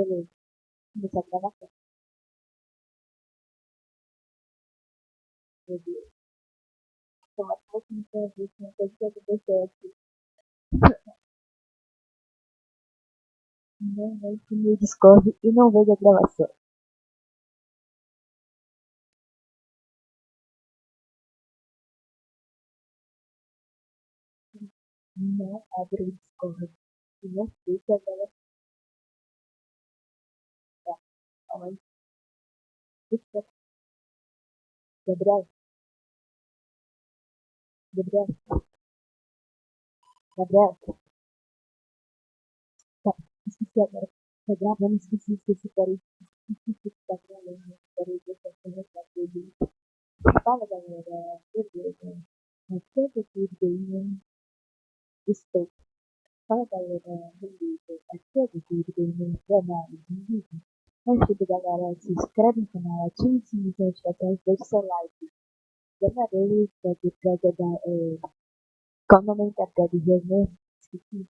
Beleza. Começar a gravação. Meu Deus. Tomara que você não tenha visto uma coisa que aconteceu aqui. Não entre meu Discord e não veja a gravação. Não abra o Discord e não veja a gravação. Calma aí. Deixa- Gabriel. Gabriel. Gabriel. Tá, esqueci agora. Tá gravando, esqueci, esqueci, peraí. Esqueci que tá gravando. Peraí, deixa eu começar tudo. Fala galera, beleza? Aqui é o David Gamer. Estou. Fala galera, beleza? Aqui é o David Gamer. Canal de vídeo. Antes de tudo, galera, se inscreve no canal, ative o sininho de notificações, deixe seu like. Ganharei da entrega da. É... Qual o nome da do jogo mesmo? Esqueci.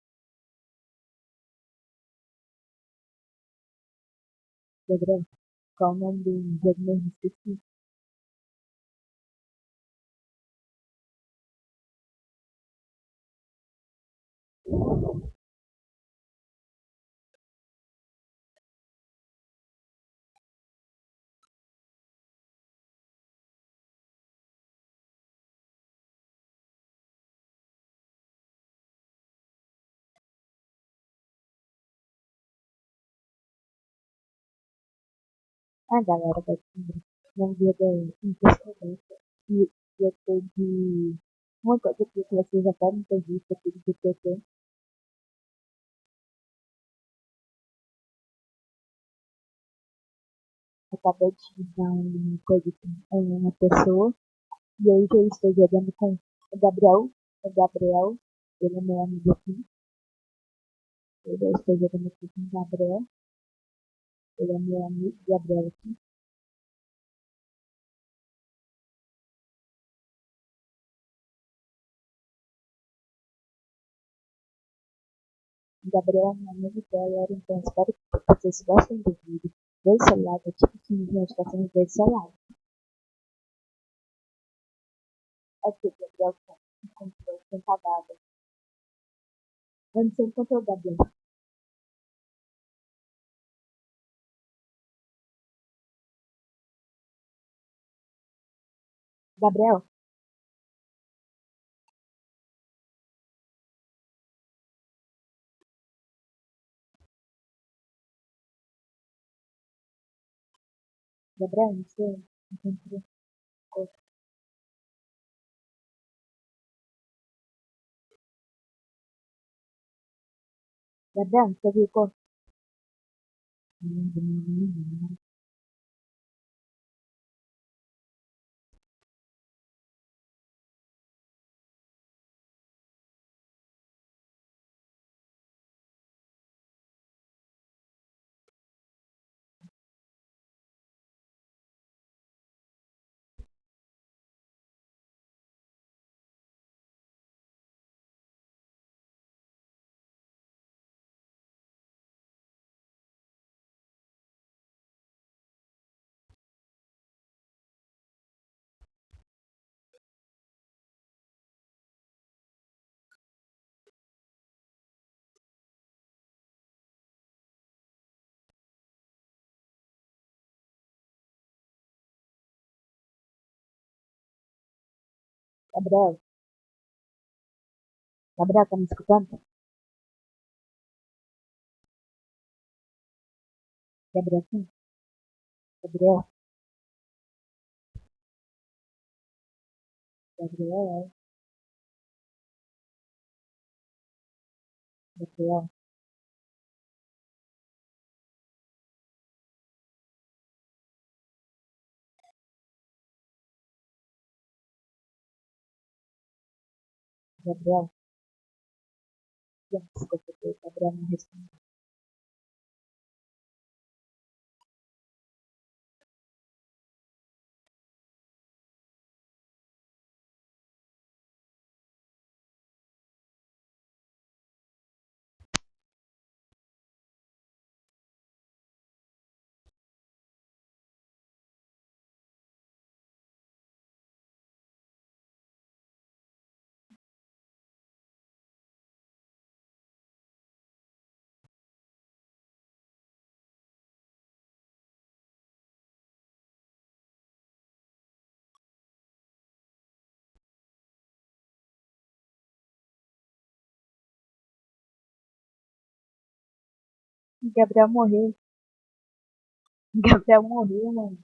Gabriel, qual o nome do jogo mesmo? Esqueci. Ah, galera, vai ter um dia da impressionante. E eu tô de. Uma coisa que vocês já podem ter visto aqui do GTT. Acabei de dar uma coisa com uma pessoa. E hoje eu estou jogando com o Gabriel. O Gabriel, ele é meu amigo aqui. Eu estou jogando aqui com o Gabriel. Ele é meu amigo, Gabriel aqui. Gabriel é meu amigo dela, então espero que vocês gostem do vídeo. Deixe seu like, ative o sininho de notificações e deixe seu like. Aqui, o Gabriel encontrou sem cagada. Onde você encontrou o Gabriel? Gabriel? Gabriel, você encontrou? Gabriel, você viu qual? Gabriel? Gabriel, tá me escutando? Gabriel, sim? Gabriel? Gabriel? Gabriel? Gabriel? Desculpa, o Gabriel Gabriel morreu. Gabriel morreu, mano.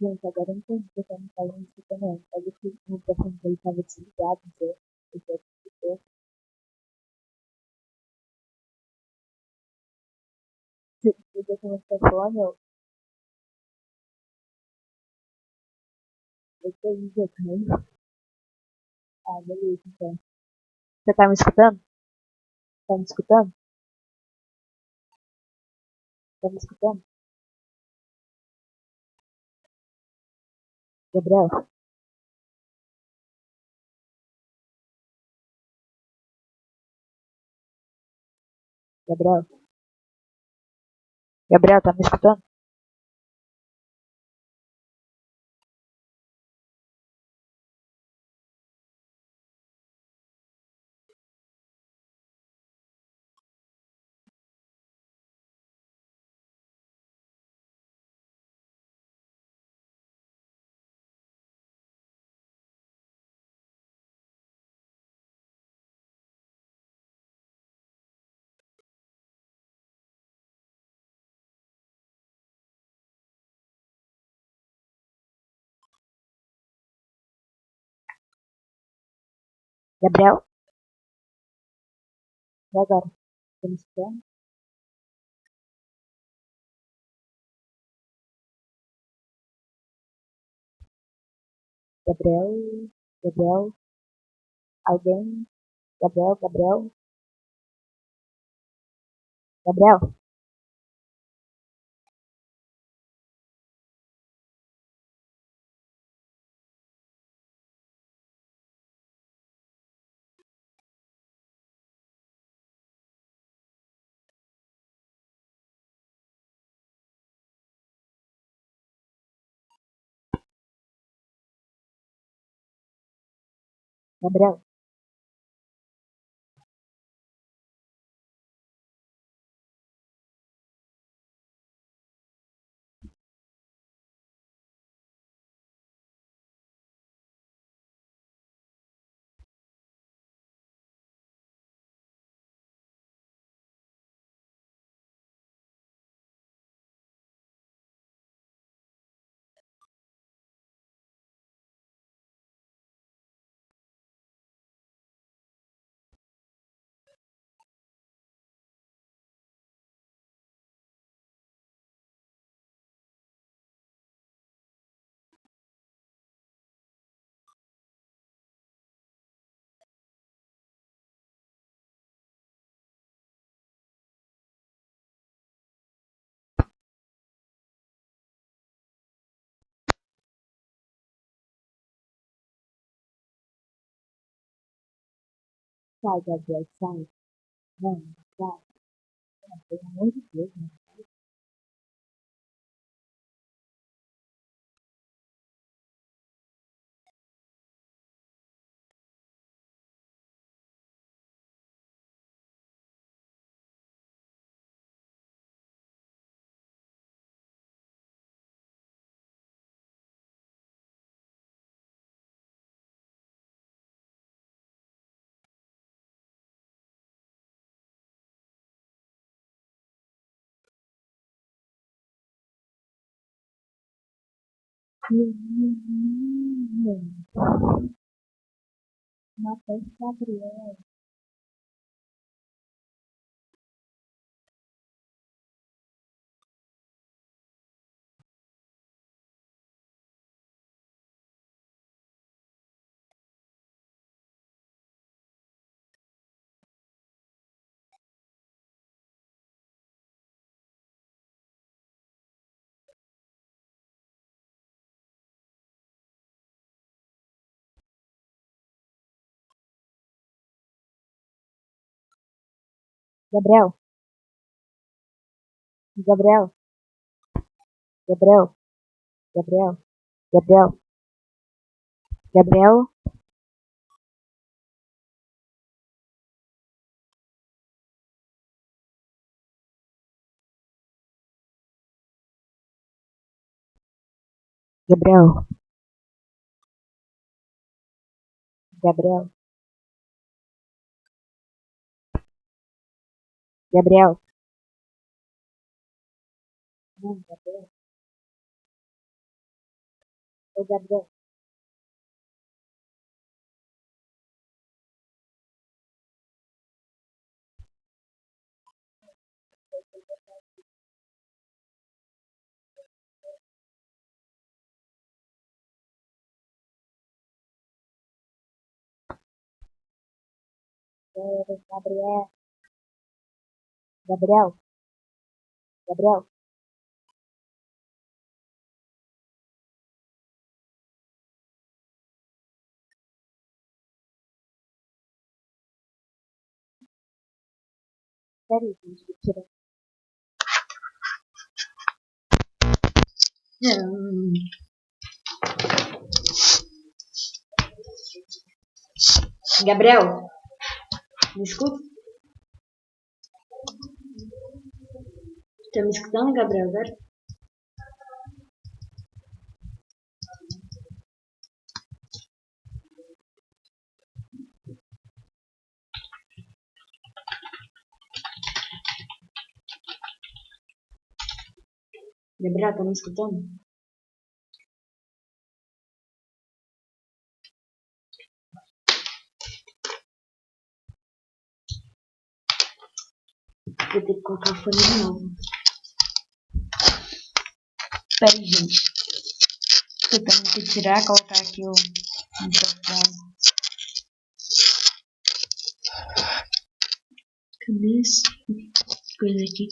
Gente, agora eu entendi que eu não tava me escutando antes. Mas que o microfone dele tava desligado, então eu já escutou. Você desliga com o microfone, eu... Eu tô jogando. Ah, beleza, então. Você tá me escutando? Tá me escutando? Tá me escutando? Gabriel? Gabriel? Gabriel, tá me escutando? Gabriel? E agora? Me escutando? Gabriel? Gabriel? Alguém? Gabriel? Gabriel? Gabriel? Gabriel? Sai, Gabriel, sai. Não, sai. Não, pelo amor de Deus, né? Menino. Matheus Gabriel. Gabriel. Gabriel. Gabriel. Gabriel. Gabriel. Gabriel. Gabriel. Gabriel. Gabriel. Não, Gabriel. Ô, Gabriel. Gabriel. Gabriel. Gabriel. Peraí, gente. Gabriel, me escuta? Tá me escutando, Gabriel, agora? Gabriel, tá me escutando? Vou ter que colocar o fone de novo. Pera aí, gente. Tô tendo que tirar, colocar aqui o microfone. Cadê? Coisa aqui.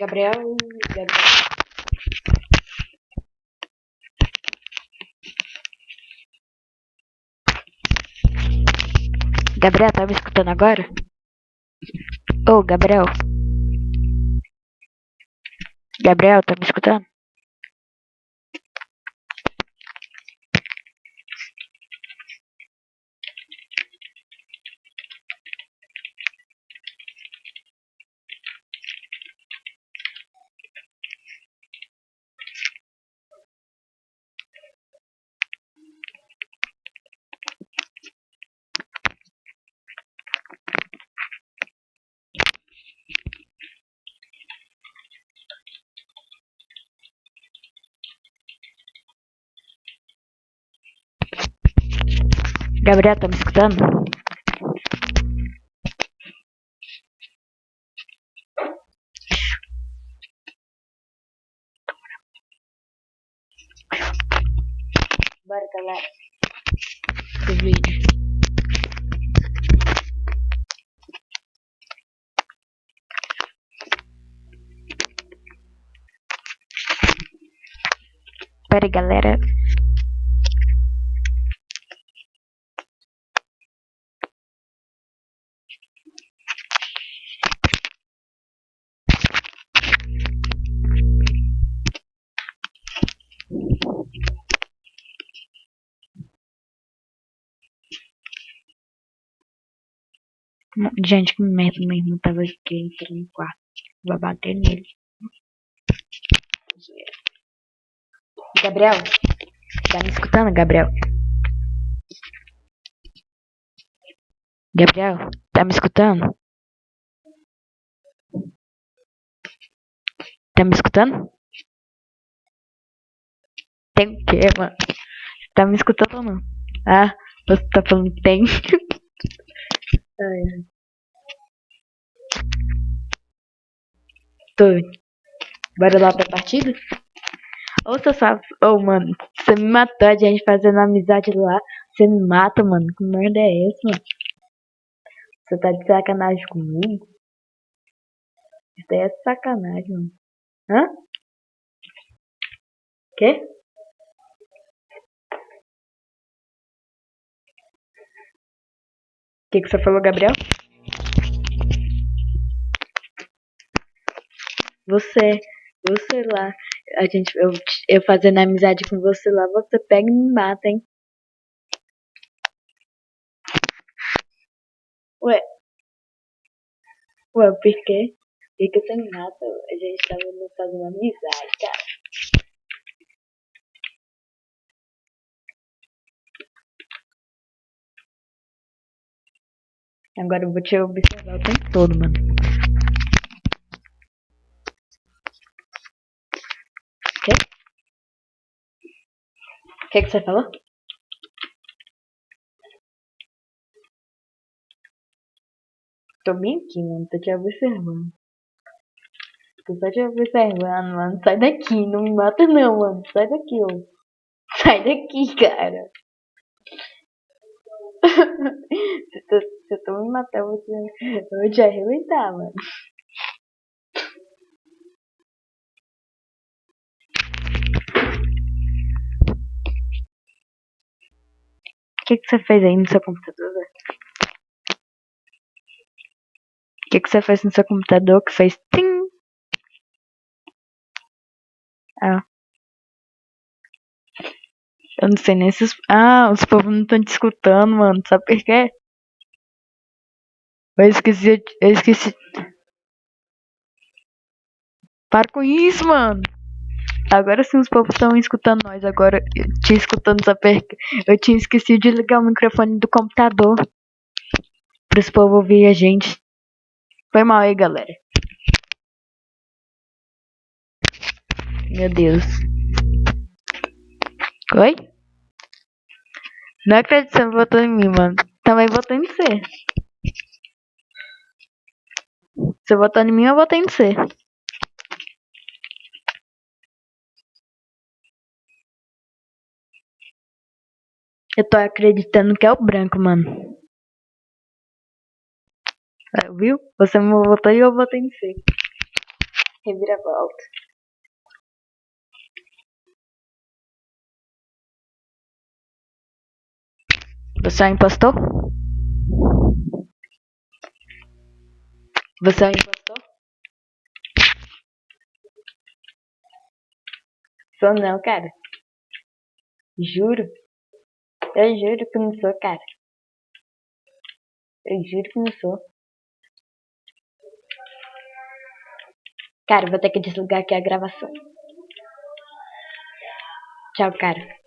Gabriel, Gabriel. Gabriel, tá me escutando agora? Ô, oh, Gabriel. Gabriel, tá me escutando? Gabriel, tá me escutando? Bora, galera. O vídeo. Pera aí, galera. Gente, que merda, meu irmão tava aqui entrando no quarto. Vai bater nele. Gabriel? Tá me escutando, Gabriel? Gabriel, tá me escutando? Tá me escutando? Tem o que, mano? Tá me escutando ou não? Ah, você tá falando tem. ai, ai. Bora lá pra partida? Ô, seu safado. Ô, mano, você me matou a gente fazendo amizade lá. Você me mata, mano. Que merda é essa, mano? Você tá de sacanagem comigo? Isso é sacanagem, mano. Hã? Quê? O que, que você falou, Gabriel? Você, você lá, a gente, eu, eu fazendo amizade com você lá, você pega e me mata, hein? Ué, ué, por quê? Por que você me mata? A gente tava fazendo amizade, cara. Agora eu vou te observar o tempo todo, mano. Que, que você falou? Tô bem aqui, mano. Tô te observando. Tô só te observando, mano. Sai daqui. Não me mata não, mano. Sai daqui, ô. Sai daqui, cara. se, tu, se tu me vou te, eu vou te arrebentar, mano. Que, que você fez aí no seu computador? O que, que você fez no seu computador que fez tim? Ah. Eu não sei nem se os... Ah, os povos não estão te escutando, mano. Sabe por quê? Eu esqueci... Eu esqueci... Para com isso, mano. Agora sim os povos estão escutando nós. Agora, te escutando, por quê? Eu tinha esquecido de ligar o microfone do computador. Para os povos ouvir a gente. Foi mal aí, galera. Meu Deus. Oi? Não acredito que você votou em mim, mano. Também votou em você. Você votou em mim, eu votei em você. Eu tô acreditando que é o branco, mano. É, viu? Você me votou e eu votei em você. Reviravolta. Você é um impostor? Você é um impostor? Sou não, cara. Juro. Eu juro que não sou, cara. Eu juro que não sou. Cara, vou ter que desligar aqui a gravação. Tchau, cara.